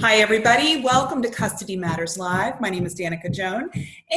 Hi, everybody. Welcome to Custody Matters Live. My name is Danica Joan.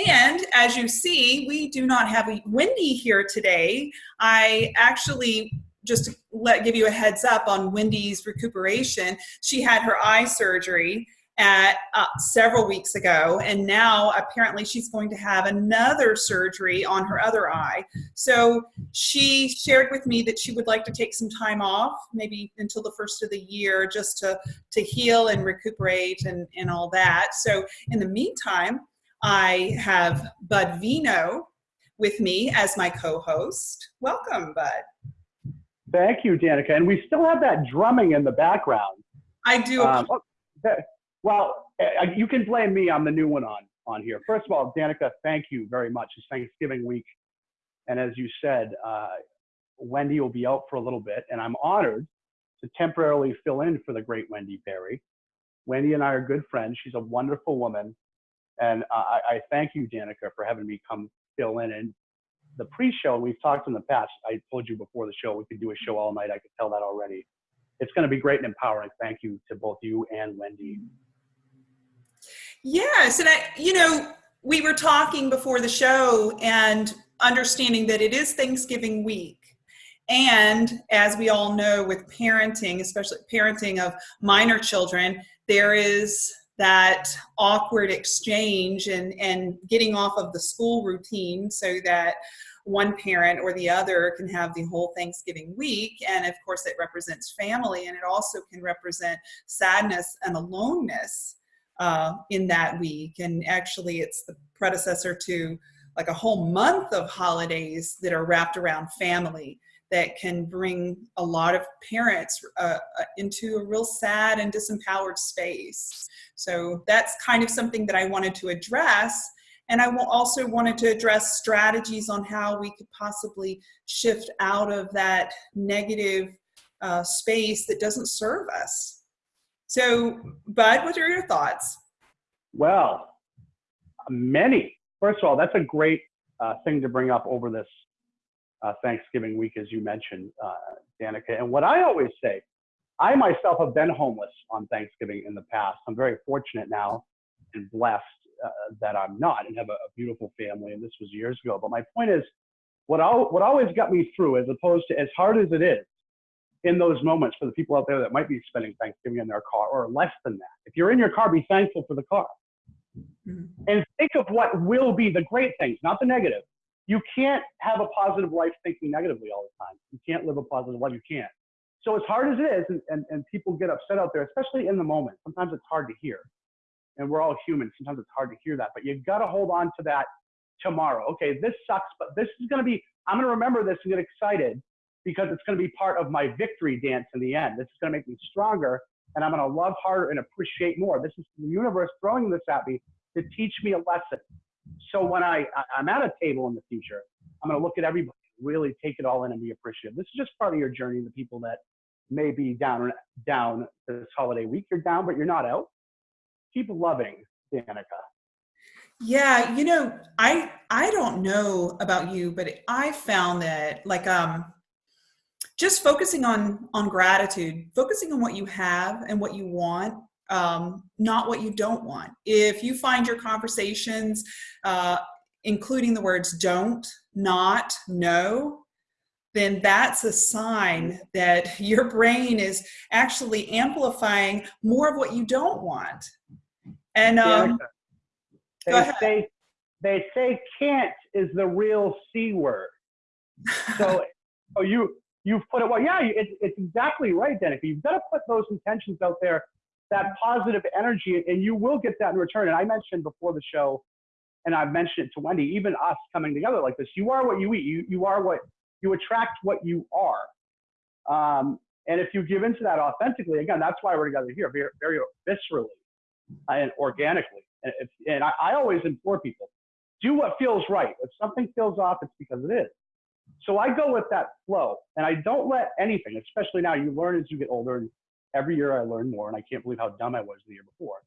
And as you see, we do not have Wendy here today. I actually just to let give you a heads up on Wendy's recuperation. She had her eye surgery at uh, several weeks ago and now apparently she's going to have another surgery on her other eye so she shared with me that she would like to take some time off maybe until the first of the year just to to heal and recuperate and and all that so in the meantime i have bud vino with me as my co-host welcome bud Thank you, Danica. And we still have that drumming in the background. I do. Um, well, uh, you can blame me. I'm the new one on on here. First of all, Danica, thank you very much. It's Thanksgiving week, and as you said, uh, Wendy will be out for a little bit, and I'm honored to temporarily fill in for the great Wendy Perry. Wendy and I are good friends. She's a wonderful woman, and I, I thank you, Danica, for having me come fill in. And the pre-show, we've talked in the past. I told you before the show we could do a show all night. I could tell that already. It's going to be great and empowering. Thank you to both you and Wendy. Yes, and I, you know, we were talking before the show and understanding that it is Thanksgiving week. And as we all know, with parenting, especially parenting of minor children, there is that awkward exchange and, and getting off of the school routine so that one parent or the other can have the whole Thanksgiving week. And of course, it represents family and it also can represent sadness and aloneness uh, in that week. And actually, it's the predecessor to like a whole month of holidays that are wrapped around family that can bring a lot of parents uh, uh, into a real sad and disempowered space. So that's kind of something that I wanted to address. And I also wanted to address strategies on how we could possibly shift out of that negative uh, space that doesn't serve us. So, Bud, what are your thoughts? Well, many. First of all, that's a great uh, thing to bring up over this uh, Thanksgiving week, as you mentioned, uh, Danica. And what I always say, I myself have been homeless on Thanksgiving in the past. I'm very fortunate now and blessed uh, that I'm not and have a, a, beautiful family. And this was years ago. But my point is, what, what always got me through, as opposed to as hard as it is, in those moments for the people out there that might be spending Thanksgiving in their car or less than that. If you're in your car, be thankful for the car. Mm-hmm. And think of what will be the great things, not the negative you can't have a positive life thinking negatively all the time. You can't live a positive life. You can't. So as hard as it is, and, and, and people get upset out there, especially in the moment, sometimes it's hard to hear. And we're all human. Sometimes it's hard to hear that, but you've got to hold on to that tomorrow. Okay, this sucks, but this is going to be, I'm going to remember this and get excited because it's going to be part of my victory dance in the end. This is going to make me stronger and I'm going to love harder and appreciate more. This is the universe throwing this at me to teach me a lesson. So when I, I'm at a table in the future, I'm going to look at everybody, really take it all in and be appreciative. This is just part of your journey. The people that may be down down this holiday week, you're down, but you're not out. Keep loving, Danica. Yeah, you know, I I don't know about you, but I found that like um just focusing on on gratitude, focusing on what you have and what you want um, not what you don't want. If you find your conversations, uh, including the words don't, not, no, then that's a sign that your brain is actually amplifying more of what you don't want. And um, they say they say can't is the real c word. So, oh, you you've put it well. Yeah, it's it's exactly right, Danica. You've got to put those intentions out there that positive energy, and you will get that in return. And I mentioned before the show, and I've mentioned it to Wendy, even us coming together like this, you are what you eat. You, you are what you attract what you are. Um, and if you give into that authentically, again, that's why we're together here, very, very viscerally and organically. And, if, and I, I always implore people, do what feels right. If something feels off, it's because it is. So I go with that flow, and I don't let anything, especially now. You learn as you get older, and every year I learn more, and I can't believe how dumb I was the year before.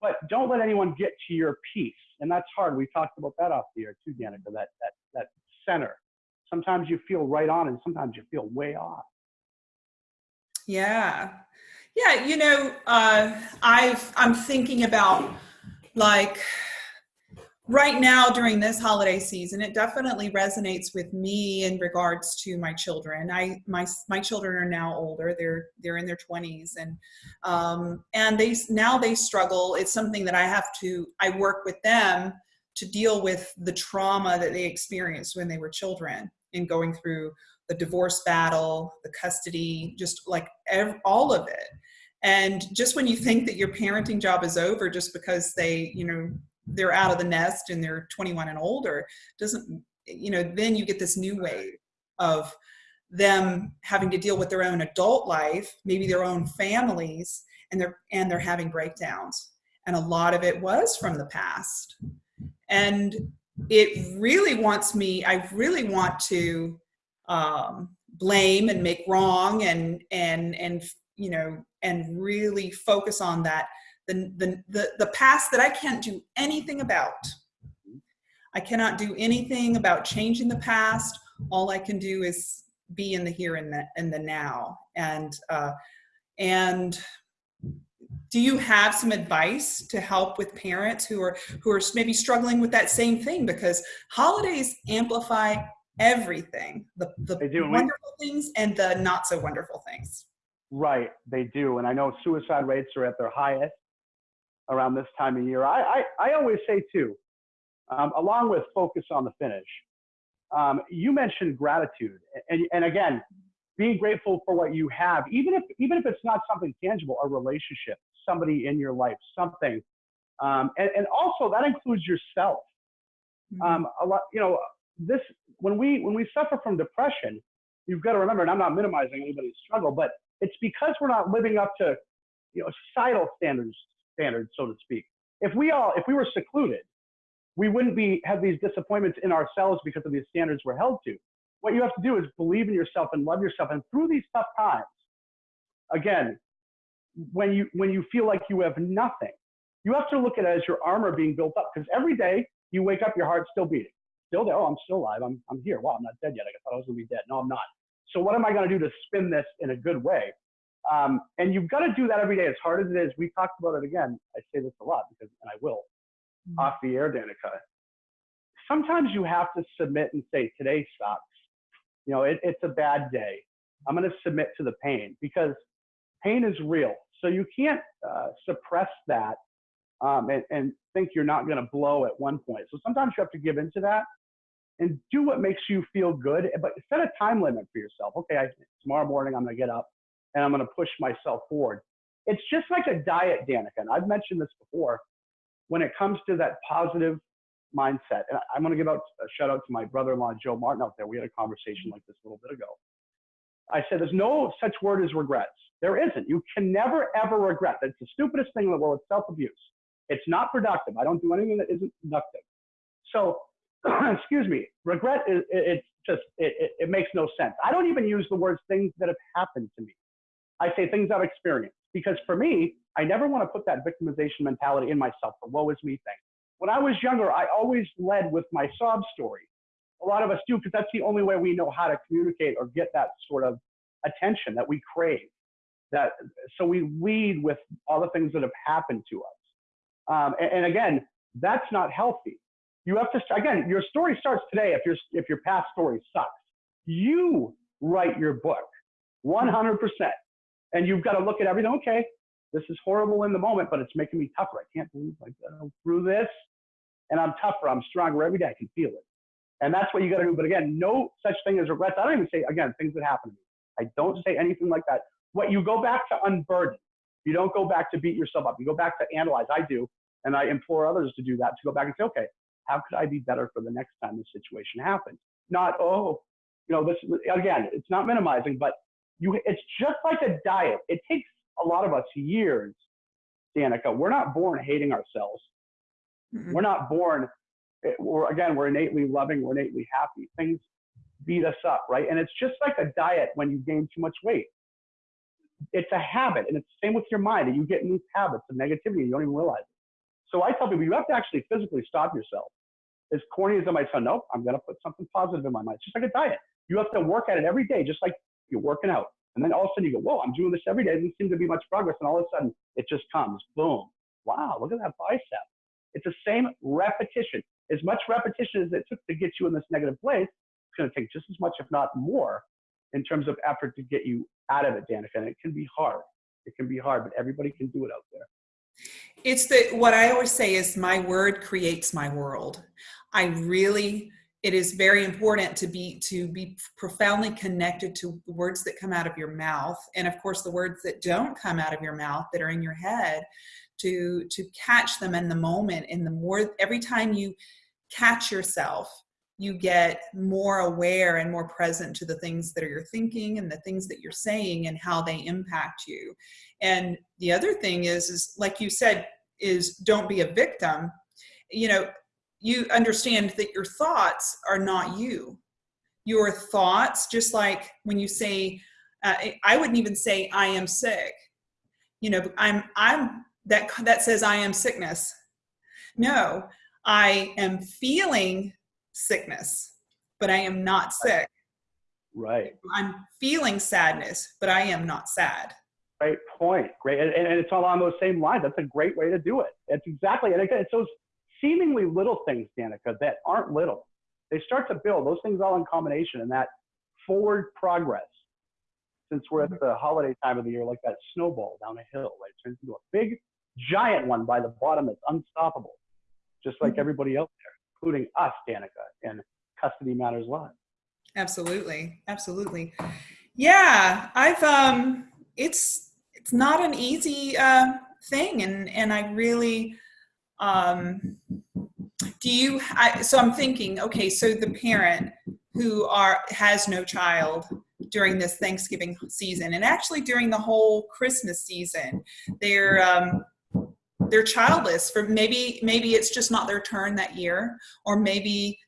But don't let anyone get to your peace, and that's hard. We talked about that off the air too, Danica. That that that center. Sometimes you feel right on, and sometimes you feel way off. Yeah, Yeah, you know, uh, I've I'm thinking about like right now during this holiday season it definitely resonates with me in regards to my children. I my my children are now older. They're they're in their 20s and um, and they now they struggle. It's something that i have to i work with them to deal with the trauma that they experienced when they were children and going through the divorce battle the custody just like all of it. And just when you think that your parenting job is over just because they you know they're out of the nest and they're 21 and older doesn't you know then you get this new wave of them having to deal with their own adult life maybe their own families and they're and they're having breakdowns. And a lot of it was from the past. And it really wants me i really want to um, blame and make wrong and and and you know and really focus on that the, the, the, the past that I can't do anything about. I cannot do anything about changing the past. All I can do is be in the here and the, and the now. And, uh, and do you have some advice to help with parents who are, who are maybe struggling with that same thing? Because holidays amplify everything, the, the wonderful things and the not so wonderful things. Right, they do. And I know suicide rates are at their highest around this time of year. I, I, I always say too, um, along with focus on the finish, um, you mentioned gratitude. And, and again, being grateful for what you have, even if, even if it's not something tangible, a relationship, somebody in your life, something. Um, and, and also that includes yourself. Mm-hmm. Um, a lot, you know, this, when we, when we suffer from depression, you've got to remember, and I'm not minimizing anybody's struggle, but it's because we're not living up to, you know, societal standards, standards, so to speak. If we all, if we were secluded, we wouldn't be have these disappointments in ourselves because of these standards we're held to. What you have to do is believe in yourself and love yourself. And through these tough times, again, when you when you feel like you have nothing, you have to look at it as your armor being built up. Because every day you wake up, your heart's still beating, still there. Oh, I'm still alive. I'm I'm here. Wow, I'm not dead yet. I thought I was gonna be dead. No, I'm not. So what am I gonna do to spin this in a good way? Um, and you've got to do that every day, as hard as it is. We talked about it again. I say this a lot because, and I will, mm-hmm. off the air, Danica. Sometimes you have to submit and say, today sucks. You know, it, it's a bad day. I'm going to submit to the pain because pain is real. So you can't uh, suppress that um, and, and think you're not going to blow at one point. So sometimes you have to give into that and do what makes you feel good, but set a time limit for yourself. Okay, I, tomorrow morning I'm going to get up and I'm going to push myself forward. It's just like a diet, Danica. And I've mentioned this before. When it comes to that positive mindset, and I'm going to give out a shout out to my brother-in-law Joe Martin out there. We had a conversation like this a little bit ago. I said, "There's no such word as regrets. There isn't. You can never ever regret. That's the stupidest thing in the world. It's self-abuse. It's not productive. I don't do anything that isn't productive. So, excuse me. Regret is it's just it, it, it makes no sense. I don't even use the words things that have happened to me. I say things I've experienced. Because for me, I never want to put that victimization mentality in myself, the woe is me thing. When I was younger, I always led with my sob story. A lot of us do because that's the only way we know how to communicate or get that sort of attention that we crave. That so we lead with all the things that have happened to us. Um, and, and again, that's not healthy. You have to again, your story starts today. If your if your past story sucks, you write your book, 100 percent. And you've got to look at everything. Okay, this is horrible in the moment, but it's making me tougher. I can't believe I go through this, and I'm tougher. I'm stronger every day. I can feel it, and that's what you got to do. But again, no such thing as regrets. I don't even say again things that happen to me. I don't say anything like that. What you go back to unburden. You don't go back to beat yourself up. You go back to analyze. I do, and I implore others to do that. To go back and say, okay, how could I be better for the next time this situation happens? Not oh, you know, this again. It's not minimizing, but you, it's just like a diet. It takes a lot of us years, Danica. We're not born hating ourselves. Mm-hmm. We're not born, eh, we're, again, we're innately loving, we're innately happy. Things beat us up, right? And it's just like a diet when you gain too much weight. It's a habit, and it's the same with your mind. And you get new habits of negativity, and you don't even realize it. So I tell people, you have to actually physically stop yourself. As corny as it might sound, nope, I'm going to put something positive in my mind. It's just like a diet. You have to work at it every day, just like you're working out. And then all of a sudden you go, whoa, I'm doing this every day. There doesn't seem to be much progress. And all of a sudden it just comes, boom. Wow, look at that bicep. It's the same repetition. As much repetition as it took to get you in this negative place, it's going to take just as much, if not more, in terms of effort to get you out of it, Danica. And it can be hard. It can be hard, but everybody can do it out there. It's the what I always say is my word creates my world. I really it is very important to be to be profoundly connected to the words that come out of your mouth and of course the words that don't come out of your mouth that are in your head to to catch them in the moment. And the more every time you catch yourself you get more aware and more present to the things that you're thinking and the things that you're saying and how they impact you. And the other thing is is like you said is don't be a victim. You know you understand that your thoughts are not you. Your thoughts just like when you say uh, i wouldn't even say i am sick. You know i'm i'm that that says i am sickness. No i am feeling sickness but i am not sick. Right. I'm feeling sadness but i am not sad. Great point. Great and, and it's all on those same lines. That's a great way to do it. It's exactly and again it's those seemingly little things danica that aren't little they start to build those things all in combination and that forward progress since we're at the holiday time of the year like that snowball down a hill right it turns into a big giant one by the bottom that's unstoppable, just like mm-hmm. everybody else there, including us, Danica, and Custody Matters Live. Absolutely, absolutely. Yeah, I've um, it's it's not an easy uh, thing, and and I really um, do you. I, so I'm thinking, okay, so the parent who are has no child during this Thanksgiving season, and actually during the whole Christmas season, they're um, they're childless for maybe maybe it's just not their turn that year or maybe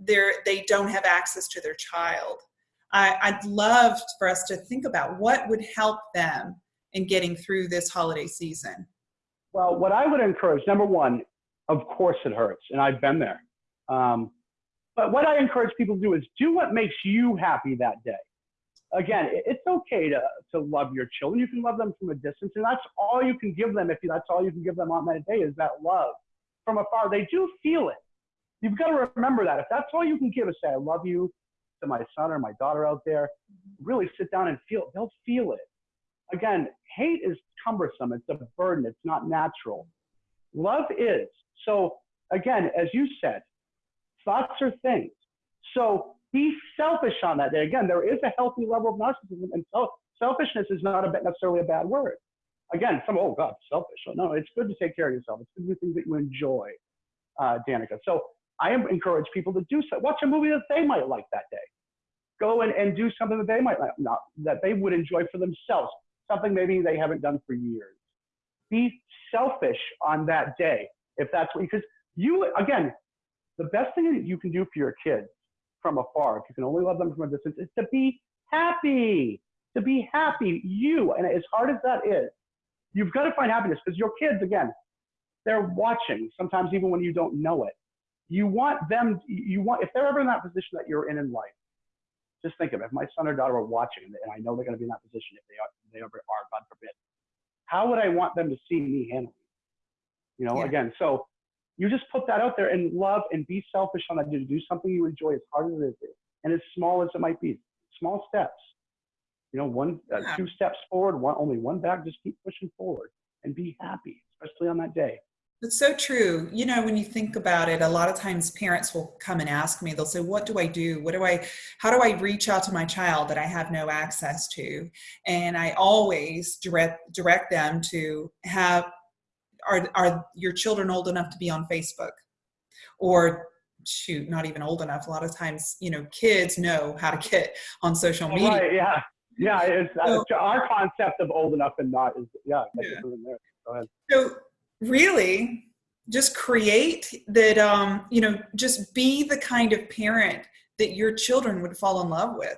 they're they don't have access to their child I, i'd love for us to think about what would help them in getting through this holiday season well what i would encourage number one of course it hurts and i've been there um, but what i encourage people to do is do what makes you happy that day again, it's okay to, to love your children. You can love them from a distance, and that's all you can give them. If that's all you can give them on that day is that love from afar. They do feel it. You've got to remember that. If that's all you can give is say, I love you to my son or my daughter out there, really sit down and feel. They'll feel it. Again, hate is cumbersome. It's a burden. It's not natural. Love is. So again, as you said, thoughts are things. So be selfish on that day. Again, there is a healthy level of narcissism, and selfishness is not a, necessarily a bad word. Again, some oh god, selfish. No, it's good to take care of yourself. It's good to do things that you enjoy, uh, Danica. So I encourage people to do so. Watch a movie that they might like that day. Go and, and do something that they might not that they would enjoy for themselves. Something maybe they haven't done for years. Be selfish on that day if that's what because you again the best thing that you can do for your kids from afar, if you can only love them from a distance, is to be happy. To be happy, you. And as hard as that is, you've got to find happiness because your kids, again, they're watching, sometimes even when you don't know it. You want them, you want, if they're ever in that position that you're in in life, just think of it. If my son or daughter are watching, and I know they're going to be in that position if they are, if they ever are, God forbid, how would I want them to see me handling? You know, yeah. again, so you just put that out there and love and be selfish on that. Do, do something you enjoy as hard as it is and as small as it might be. Small steps. You know, one, uh, yeah. two steps forward, one only one back. Just keep pushing forward and be happy, especially on that day. It's so true. You know, when you think about it, a lot of times parents will come and ask me, they'll say, What do I do? What do I, how do I reach out to my child that I have no access to? And I always direct, direct them to have are are your children old enough to be on facebook or shoot not even old enough a lot of times you know kids know how to get on social oh, media right, yeah yeah it's so, our concept of old enough and not is yeah, yeah. Go ahead. so really just create that um you know just be the kind of parent that your children would fall in love with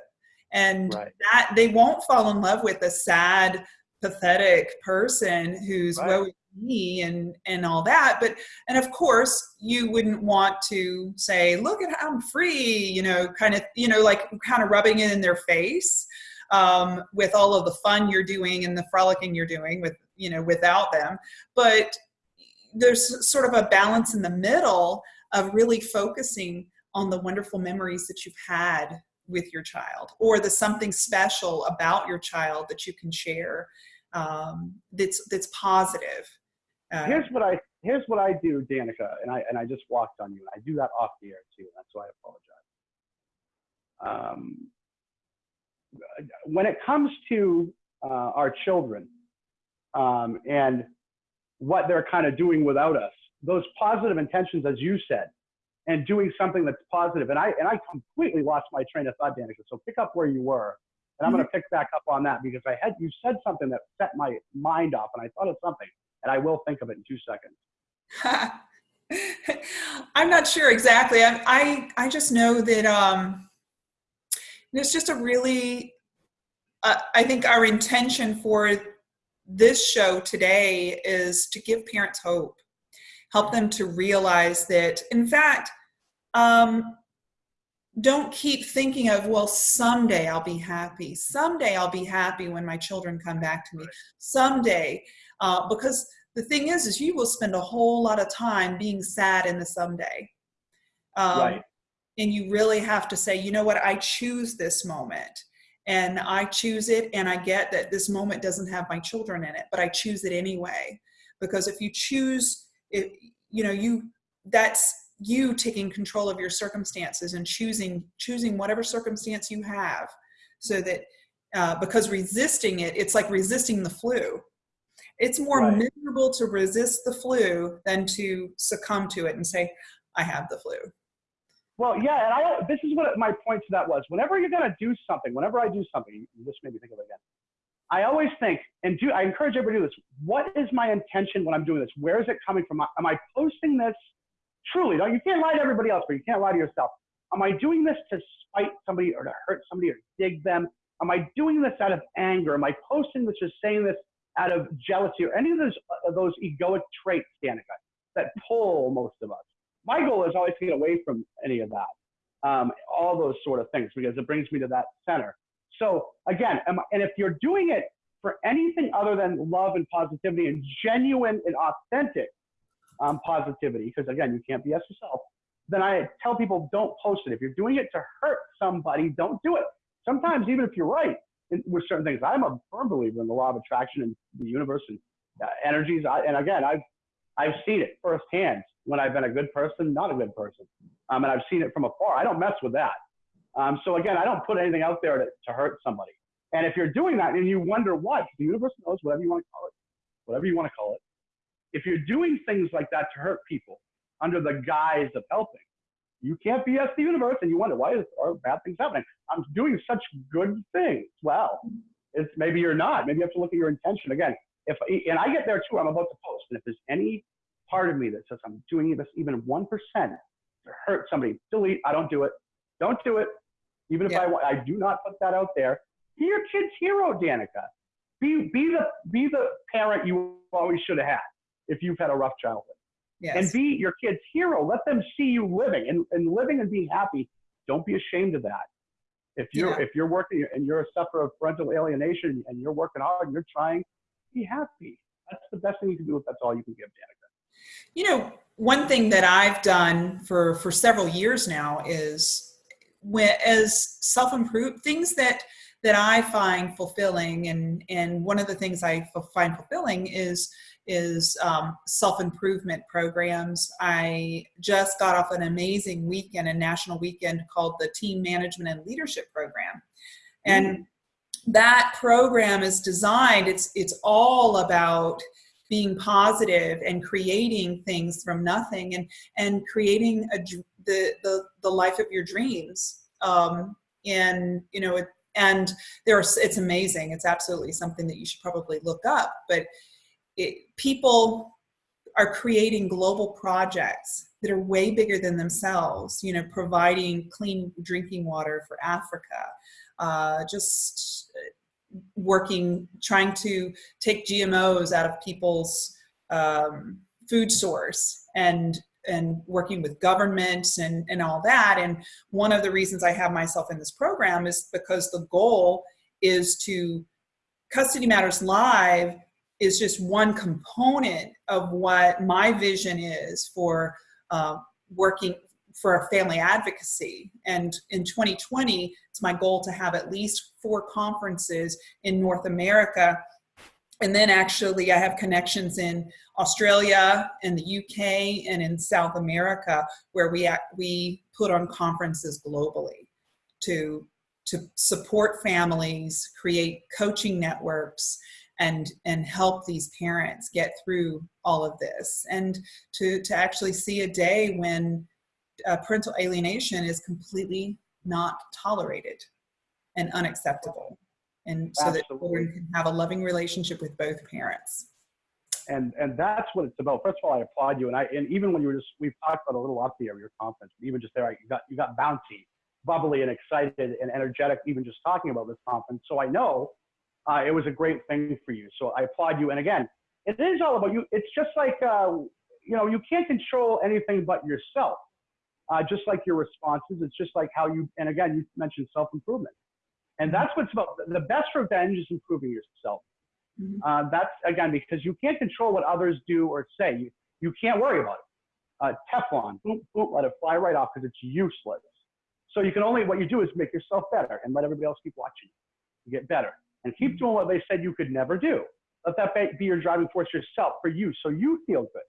and right. that they won't fall in love with a sad pathetic person who's right. well me and and all that but and of course you wouldn't want to say look at how i'm free you know kind of you know like kind of rubbing it in their face um, with all of the fun you're doing and the frolicking you're doing with you know without them but there's sort of a balance in the middle of really focusing on the wonderful memories that you've had with your child or the something special about your child that you can share um, that's that's positive. Uh, here's what i here's what i do danica and i and i just walked on you and i do that off the air too that's why i apologize. Um, when it comes to uh, our children um, and what they're kind of doing without us. Those positive intentions, as you said, and doing something that's positive. And I and I completely lost my train of thought, Danica. So pick up where you were, and I'm going to pick back up on that because I had you said something that set my mind off, and I thought of something, and I will think of it in two seconds. I'm not sure exactly. I, I I just know that um, it's just a really. Uh, I think our intention for this show today is to give parents hope, help them to realize that, in fact, um, don't keep thinking of, well, someday I'll be happy. Someday I'll be happy when my children come back to me. Someday. Uh, because the thing is, is you will spend a whole lot of time being sad in the someday. Um, right. And you really have to say, you know what, I choose this moment and I choose it and I get that this moment doesn't have my children in it, but I choose it anyway. Because if you choose it, you know, you that's you taking control of your circumstances and choosing choosing whatever circumstance you have so that uh, because resisting it, it's like resisting the flu. It's more right. miserable to resist the flu than to succumb to it and say, I have the flu. Well, yeah, and I this is what my point to that was. Whenever you're gonna do something, whenever I do something, this made me think of it again. I always think, and do I encourage everybody to do this. What is my intention when I'm doing this? Where is it coming from? Am I posting this truly? You can't lie to everybody else, but you can't lie to yourself. Am I doing this to spite somebody or to hurt somebody or dig them? Am I doing this out of anger? Am I posting this or saying this out of jealousy or any of those uh, those egoic traits, Danica, that pull most of us? My goal is always to get away from any of that, um, all those sort of things, because it brings me to that center. So again, and if you're doing it for anything other than love and positivity and genuine and authentic um, positivity, because again, you can't BS yourself, then I tell people don't post it. If you're doing it to hurt somebody, don't do it. Sometimes, even if you're right with certain things, I'm a firm believer in the law of attraction and the universe and uh, energies. I, and again, I've I've seen it firsthand when I've been a good person, not a good person. Um, and I've seen it from afar. I don't mess with that. Um, so again, I don't put anything out there to, to hurt somebody. And if you're doing that and you wonder what, the universe knows whatever you want to call it, whatever you want to call it. If you're doing things like that to hurt people under the guise of helping, you can't BS the universe and you wonder why are bad things happening. I'm doing such good things. Well, it's maybe you're not. Maybe you have to look at your intention again. If and I get there too. I'm about to post, and if there's any part of me that says I'm doing this even 1% to hurt somebody, delete, I don't do it. Don't do it. Even if yeah. I want, I do not put that out there. Be your kid's hero, Danica. Be, be, the, be the parent you always should have had if you've had a rough childhood. Yes. And be your kid's hero. Let them see you living and, and living and being happy. Don't be ashamed of that. If you're yeah. if you're working and you're a sufferer of parental alienation and you're working hard and you're trying, be happy. That's the best thing you can do if that's all you can give, Danica. You know, one thing that I've done for for several years now is when as self improve things that that I find fulfilling, and and one of the things I find fulfilling is is um, self improvement programs. I just got off an amazing weekend, a national weekend called the Team Management and Leadership Program, and mm. That program is designed. It's it's all about being positive and creating things from nothing and and creating a the the, the life of your dreams um, and you know it, and there's it's amazing it's absolutely something that you should probably look up but it, people are creating global projects that are way bigger than themselves you know providing clean drinking water for africa uh, just working, trying to take GMOs out of people's um, food source and and working with governments and, and all that. And one of the reasons I have myself in this program is because the goal is to Custody Matters Live is just one component of what my vision is for uh, working for a family advocacy. And in 2020, it's my goal to have at least four conferences in North America. And then actually I have connections in Australia and the UK and in South America where we, we put on conferences globally to, to support families, create coaching networks, and and help these parents get through all of this and to to actually see a day when uh, parental alienation is completely not tolerated and unacceptable. And so Absolutely. that children can have a loving relationship with both parents. And and that's what it's about. First of all i applaud you. And i and even when you were just we've talked about a little off the air of your conference even just there you got you got bouncy bubbly and excited and energetic even just talking about this conference. So i know uh, it was a great thing for you. So i applaud you. And again it is all about you. It's just like uh, you know you can't control anything but yourself uh, just like your responses. It's just like how you, and again, you mentioned self improvement. And mm-hmm. that's what's about. The best revenge is improving yourself. Mm-hmm. Uh, that's again because you can't control what others do or say. You, you can't worry about it. Uh, Teflon, boom, boom, let it fly right off because it's useless. So you can only what you do is make yourself better and let everybody else keep watching you. get better and keep mm-hmm. doing what they said you could never do. Let that be your driving force yourself for you, so you feel good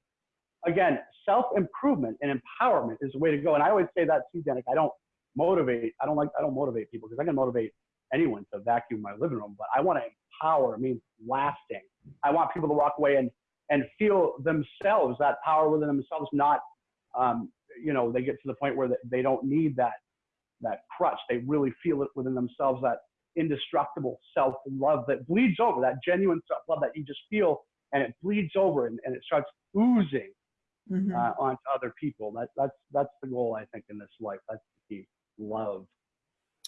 again, self-improvement and empowerment is the way to go. And I always say that too, Danica. I don't motivate. I don't like. I don't motivate people because I can motivate anyone to vacuum my living room, but I want to empower. It means lasting. I want people to walk away and and feel themselves that power within themselves. Not, um, you know, they get to the point where they don't need that that crutch. They really feel it within themselves. That indestructible self love that bleeds over. That genuine self love that you just feel and it bleeds over and, and it starts oozing mm-hmm. uh, onto other people. That, that's, that's the goal, I think, in this life. That's the key love.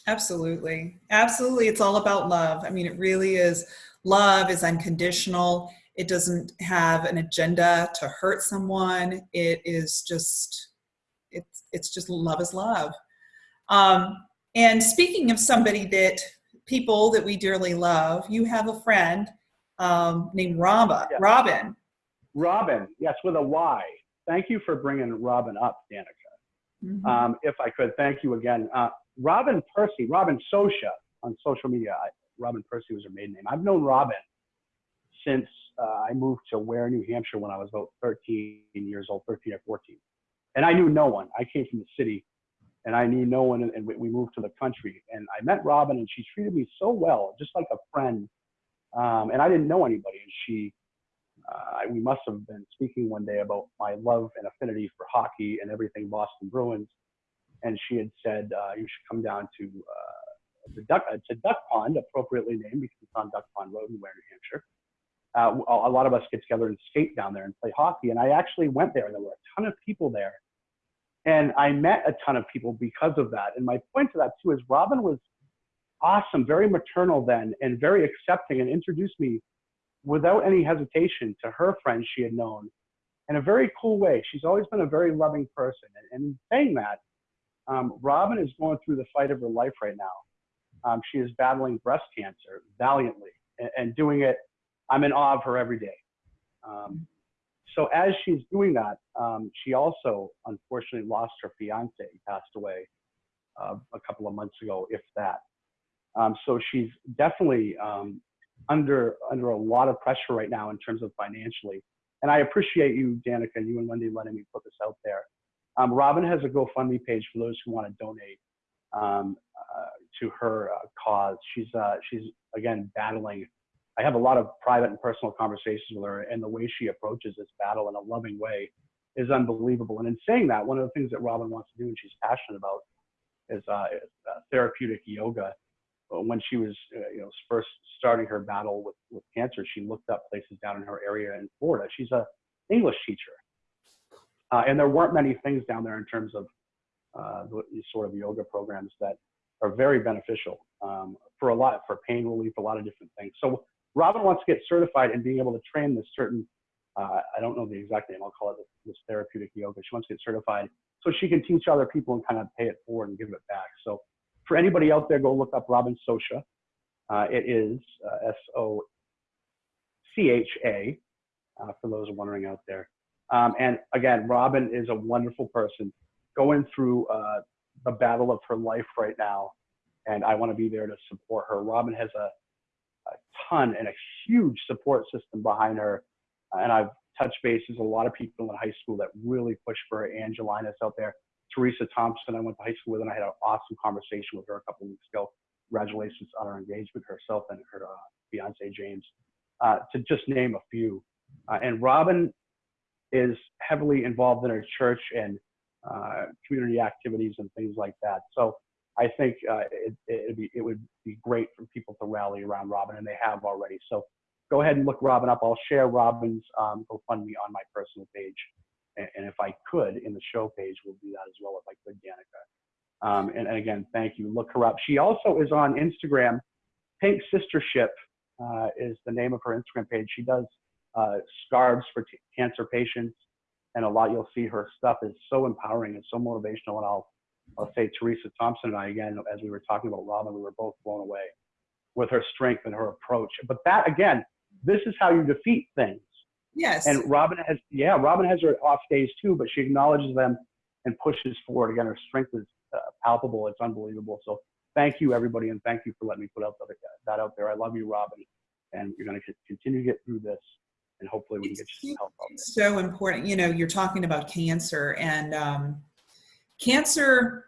Absolutely. Absolutely. It's all about love. I mean, it really is. Love is unconditional. It doesn't have an agenda to hurt someone. It is just, it's, it's just love is love. Um, and speaking of somebody that people that we dearly love, you have a friend um, named Rama, yeah. Robin. Robin, yes, with a Y thank you for bringing Robin up, Danica. Mm-hmm. Um, if I could, thank you again. Uh, Robin Percy, Robin Socha on social media. I, Robin Percy was her maiden name. I've known Robin since uh, I moved to Weare, New Hampshire when I was about 13 years old, 13 or 14. And I knew no one. I came from the city and I knew no one. And, and we moved to the country. And I met Robin and she treated me so well, just like a friend. Um, and I didn't know anybody. And she uh, we must have been speaking one day about my love and affinity for hockey and everything Boston Bruins. And she had said, uh, you should come down to uh, the Duck, uh, to Duck Pond, appropriately named because it's on Duck Pond Road in Weare, New Hampshire. Uh, a lot of us get together and skate down there and play hockey. And I actually went there, and there were a ton of people there. And I met a ton of people because of that. And my point to that, too, is Robin was awesome, very maternal then, and very accepting, and introduced me without any hesitation to her friends she had known in a very cool way. She's always been a very loving person. And, and saying that, um, Robin is going through the fight of her life right now. Um, she is battling breast cancer valiantly and, and, doing it. I'm in awe of her every day. Um, so as she's doing that, um, she also unfortunately lost her fiance. He passed away uh, a couple of months ago, if that. Um, so she's definitely um, under under a lot of pressure right now in terms of financially. And I appreciate you, Danica, and you and Wendy letting me put this out there. Um, Robin has a GoFundMe page for those who want to donate um, uh, to her uh, cause. She's uh, she's again battling. I have a lot of private and personal conversations with her, and the way she approaches this battle in a loving way is unbelievable. And in saying that, one of the things that Robin wants to do and she's passionate about is, uh, uh, therapeutic yoga when she was, uh, you know, first starting her battle with, with cancer, she looked up places down in her area in Florida. She's a English teacher, uh, and there weren't many things down there in terms of uh, these sort of yoga programs that are very beneficial um, for a lot for pain relief, a lot of different things. So Robin wants to get certified in being able to train this certain. Uh, I don't know the exact name. I'll call it this therapeutic yoga. She wants to get certified so she can teach other people and kind of pay it forward and give it back. So for anybody out there, go look up Robin Socha. Uh, it is uh, S O C H A, uh, for those wondering out there. Um, and again, Robin is a wonderful person going through uh, the battle of her life right now. And I want to be there to support her. Robin has a, a ton and a huge support system behind her. and I've touched bases, a lot of people in high school that really push for her. Angelinas out there. Teresa Thompson, I went to high school with, and I had an awesome conversation with her a couple weeks ago. Congratulations on her engagement, herself and her uh, fiance James, uh, to just name a few. Uh, and Robin is heavily involved in her church and uh, community activities and things like that. So I think uh, it, be, it would be great for people to rally around Robin, and they have already. So go ahead and look Robin up. I'll share Robin's um, GoFundMe on my personal page. And, and, if I could, in the show page, we'll do that as well if I could, Danica. Um, and, and, again, thank you. Look her up. She also is on Instagram. Pink Sistership uh, is the name of her Instagram page. She does uh, scarves for cancer patients and a lot you'll see her stuff is so empowering and so motivational. And I'll, I'll say Teresa Thompson and I, again, as we were talking about Robin, we were both blown away with her strength and her approach. But that, again, this is how you defeat things. Yes. And Robin has, yeah, Robin has her off days too, but she acknowledges them and pushes forward. Again, her strength is uh, palpable. It's unbelievable. So thank you, everybody, and thank you for letting me put out that, that out there. I love you, Robin, and you're going to continue to get through this and hopefully we can get you some help out there. So important. You know, you're talking about cancer and um, cancer,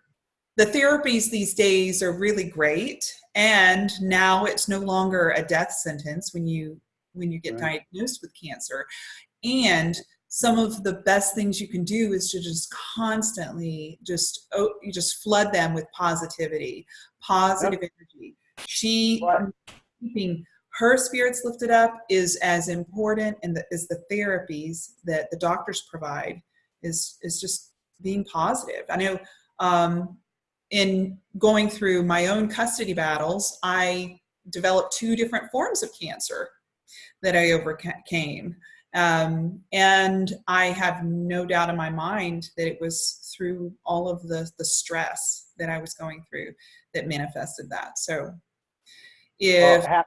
the therapies these days are really great. And now it's no longer a death sentence when you when you get right. diagnosed with cancer. And some of the best things you can do is to just constantly just oh, you just flood them with positivity, positive yep. energy. She keeping her spirits lifted up is as important and the, as the therapies that the doctors provide is is just being positive i know um, in going through my own custody battles i developed two different forms of cancer that i overcame um, and i have no doubt in my mind that it was through all of the the stress that i was going through that manifested that so if well,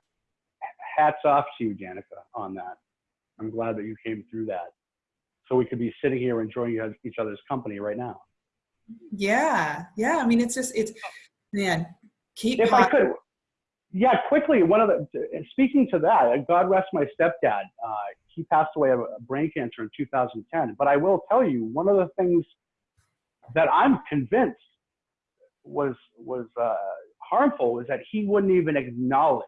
hats off to you, Danica, on that. I'm glad that you came through that. So we could be sitting here enjoying each other's company right now. Yeah, yeah. I mean, it's just, it's, man, keep. If I could, yeah, quickly, one of the, speaking to that, God rest my stepdad. Uh, he passed away of brain cancer in 2010. But I will tell you, one of the things that I'm convinced was was uh, harmful is that he wouldn't even acknowledge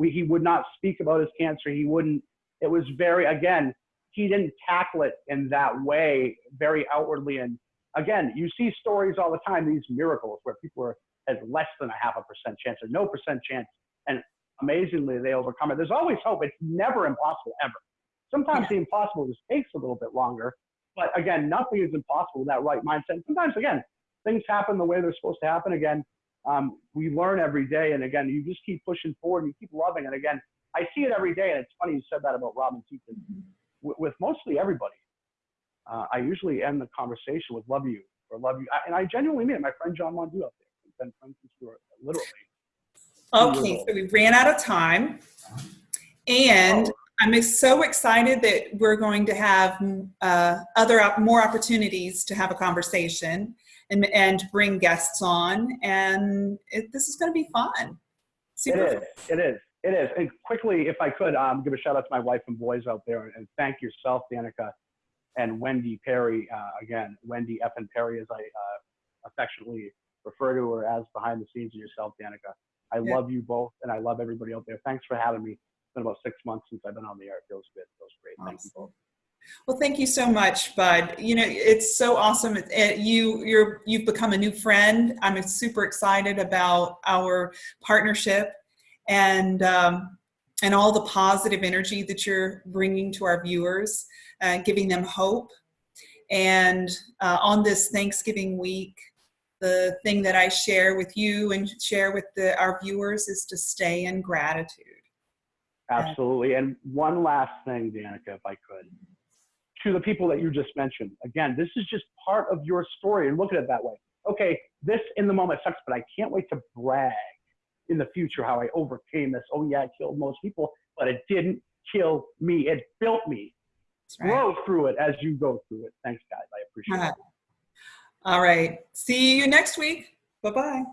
we, he would not speak about his cancer. He wouldn't, it was very, again, he didn't tackle it in that way, very outwardly. And again, you see stories all the time, these miracles where people are has less than a half a percent chance or no percent chance. And amazingly, they overcome it. There's always hope. It's never impossible, ever. Sometimes the impossible just takes a little bit longer. But again, nothing is impossible with that right mindset. Sometimes, again, things happen the way they're supposed to happen. Again, um, we learn every day. And again, you just keep pushing forward and you keep loving. And again, I see it every day. And it's funny you said that about Robin Teaton. With, with mostly everybody, uh, I usually end the conversation with love you or love you. I, and I genuinely mean it. My friend John Mondu up there. We've been friends since we were literally. Okay, so we ran out of time. And oh. I'm so excited that we're going to have uh, other more opportunities to have a conversation and, and bring guests on. And it, this is going to be fun. Super it is. Fun. It is. It is. And quickly, if I could, um, give a shout out to my wife and boys out there, and thank yourself, Danica, and Wendy Perry. Uh, again, Wendy F. and Perry, as I uh, affectionately refer to her as behind the scenes, and yourself, Danica. I yeah. love you both, and I love everybody out there. Thanks for having me. It's been about six months since I've been on the air. It feels good. It feels great. Awesome. Thank you both. Well, thank you so much, Bud. You know, it's so awesome. It, you, you're, you've become a new friend. I'm super excited about our partnership and, um, and all the positive energy that you're bringing to our viewers, uh, giving them hope. And uh, on this Thanksgiving week, the thing that I share with you and share with the, our viewers is to stay in gratitude. Absolutely. And one last thing, Danica, if I could to the people that you just mentioned. Again, this is just part of your story and look at it that way. Okay, this in the moment sucks, but I can't wait to brag in the future how I overcame this. Oh yeah, it killed most people, but it didn't kill me. It built me. That's right. Grow through it as you go through it. Thanks, guys. I appreciate it. Uh-huh. All right. See you next week. Bye bye.